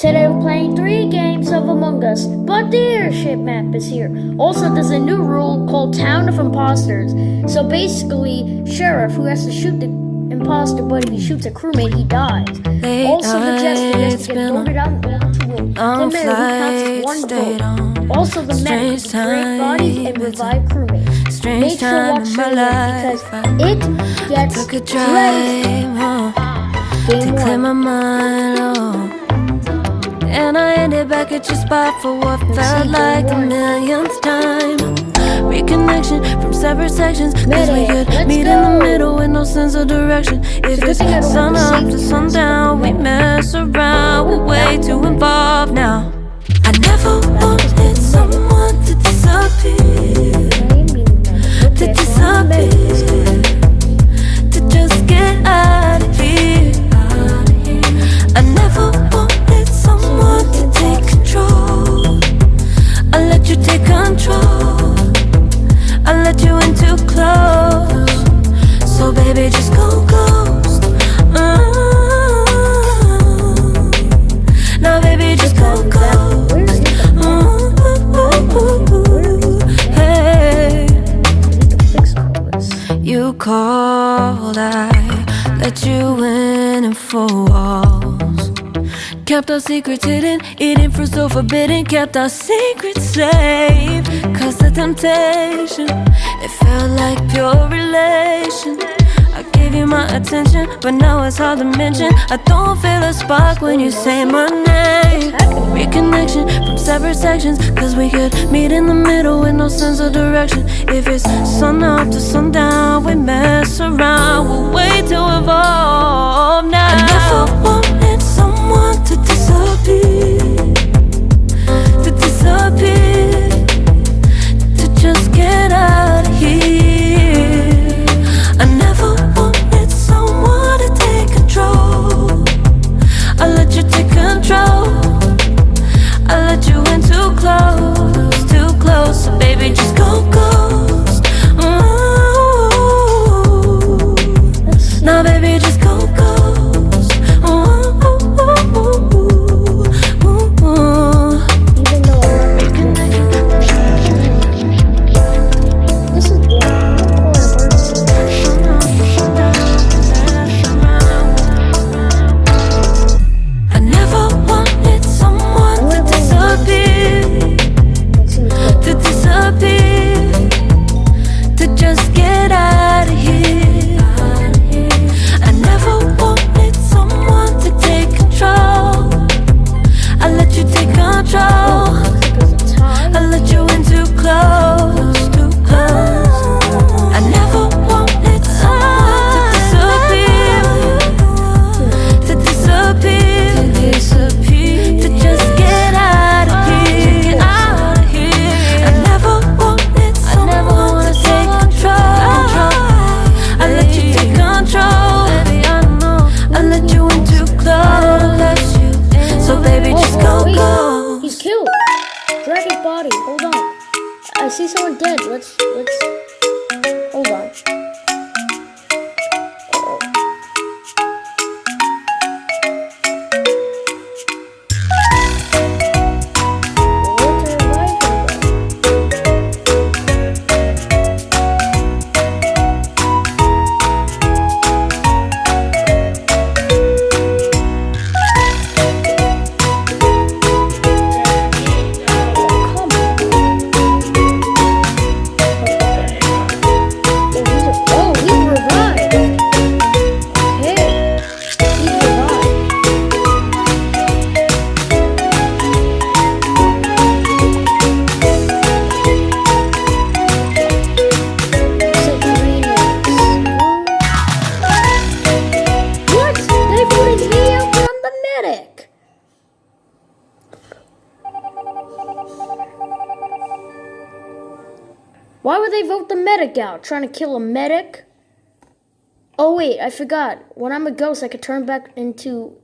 Today we're playing three games of Among Us, but the airship map is here. Also, there's a new rule called Town of Imposters. So basically, Sheriff, who has to shoot the imposter, but if he shoots a crewmate, he dies. Late Also, the Jester has to get voted out to win. The mayor, who counts one vote. Also, the medic, strange who bodies and revive crewmates. Strange Make sure time watch my life. because it gets Took a drive to clear my mind. And I ended back at your spot for what felt like the millionth time. Reconnection from separate sections. Cause we could meet in the middle with no sense of direction. If it's thing I don't sun up to sundown, we mess around. We're way too involved now. I never wanted someone to disappear. To disappear. Called, I let you in and four walls. Kept our secrets hidden, eating fruit so forbidden. Kept our secrets safe. Cause the temptation, it felt like pure relation. I gave you my attention, but now it's hard to mention. I don't feel a spark when you say my name. Reconnection from separate sections, cause we could meet in the middle with no sense of direction. If it's sun up to sundown, we mess around. We're way too involved now. Why would they vote the medic out? Trying to kill a medic? Oh wait, I forgot. When I'm a ghost, I could turn back into.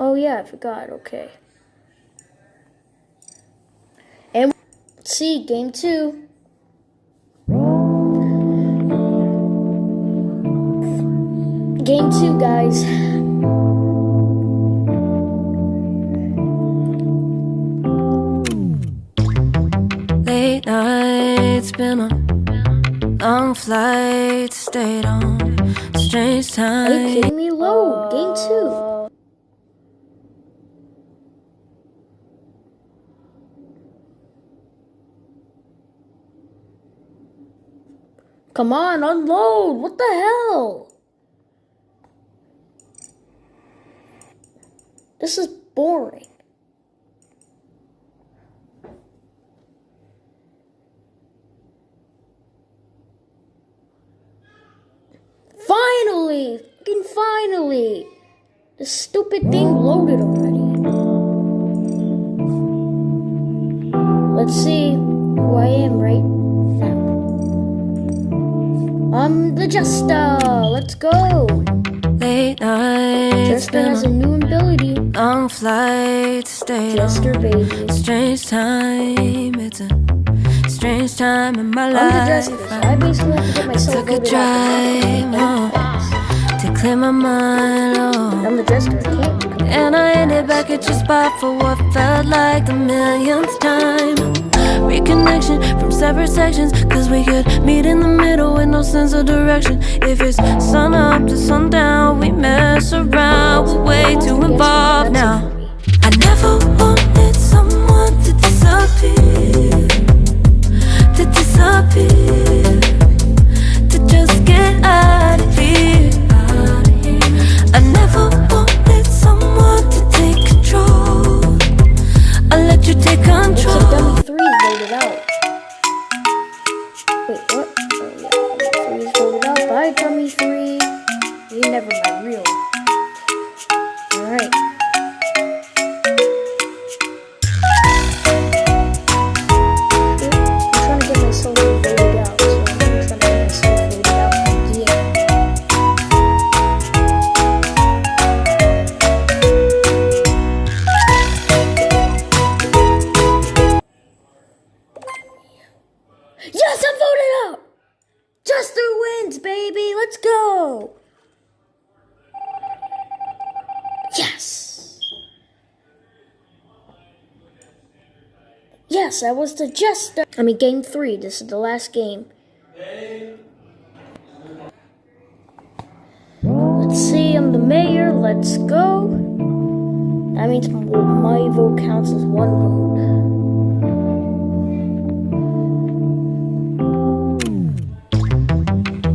Oh yeah, I forgot. Okay. And see game two. Game two, guys. Been on long flights, stayed on strange Are you kidding me? Load. Game two. Come on, unload. What the hell? This is boring. Finally! Fucking finally! The stupid thing loaded already. Let's see who I am right now. I'm the Jester! Let's go! Late nights, Jester has a new ability. long flights, stayed Jester baby. strange time. It's a strange time in my life. I'm the. Jester, so I basically have to get myself took a drive up. home to clear my mind. Oh. I'm the. I And I ended back at your spot for what felt like the millionth time. Reconnection from separate sections, cause we could meet in the middle with no sense of direction. If it's sun up to sundown, we mess around, we're way too involved now. I never wanted someone to disappear, to disappear, I never Yes, I was the Jester. I mean, game three. This is the last game. Let's see, I'm the mayor. Let's go. That means my vote counts as one vote.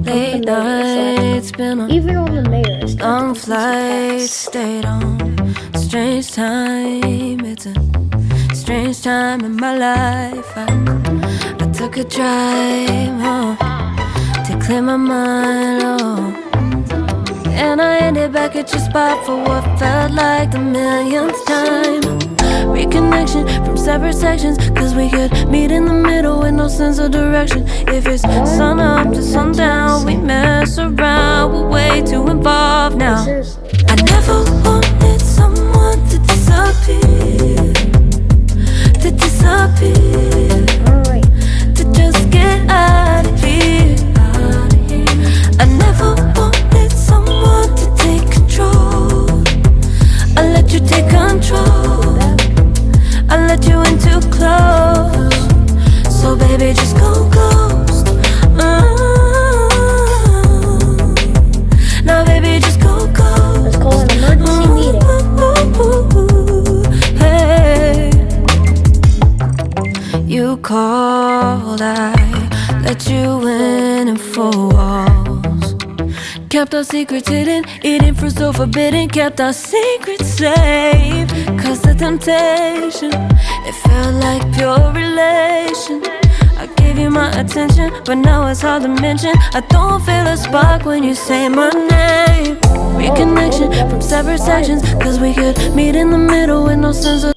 Late nights, been on Even on the mayor, it's long the flights, stayed on strange time. It's a strange time in my life. I, I took a drive home to clear my mind. Oh. And I ended back at your spot for what felt like the millionth time. Reconnection from separate sections, cause we could meet in the middle with no sense of direction. If it's sun up to sundown, we mess around, we're way too involved now. I never wanted someone to disappear, Kept our secrets hidden, eating fruit so forbidden. Kept our secrets safe. Cause the temptation, it felt like pure relation. I gave you my attention, but now it's hard to mention. I don't feel a spark when you say my name. Reconnection from separate sections, cause we could meet in the middle with no sense of.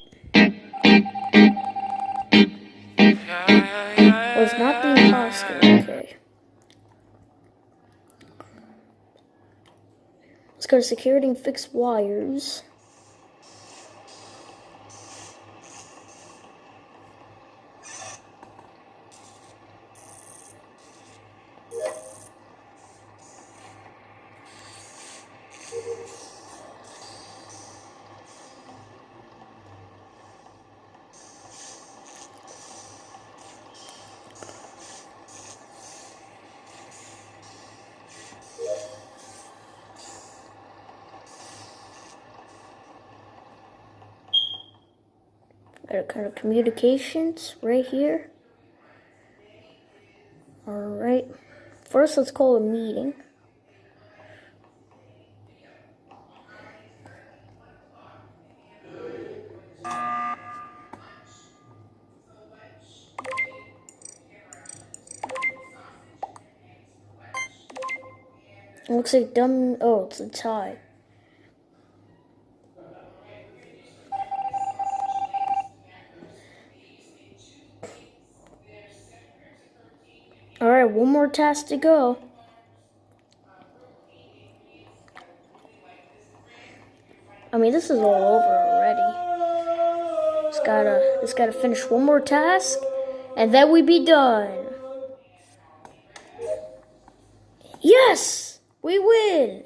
Was not the imposter. To security and fix wires. Kind of communications right here. Alright. First, let's call a meeting. It looks like dumb. Oh, it's a tie. One more task to go. I mean, this is all over already. Just gotta, just gotta finish one more task, and then we be done. Yes, we win.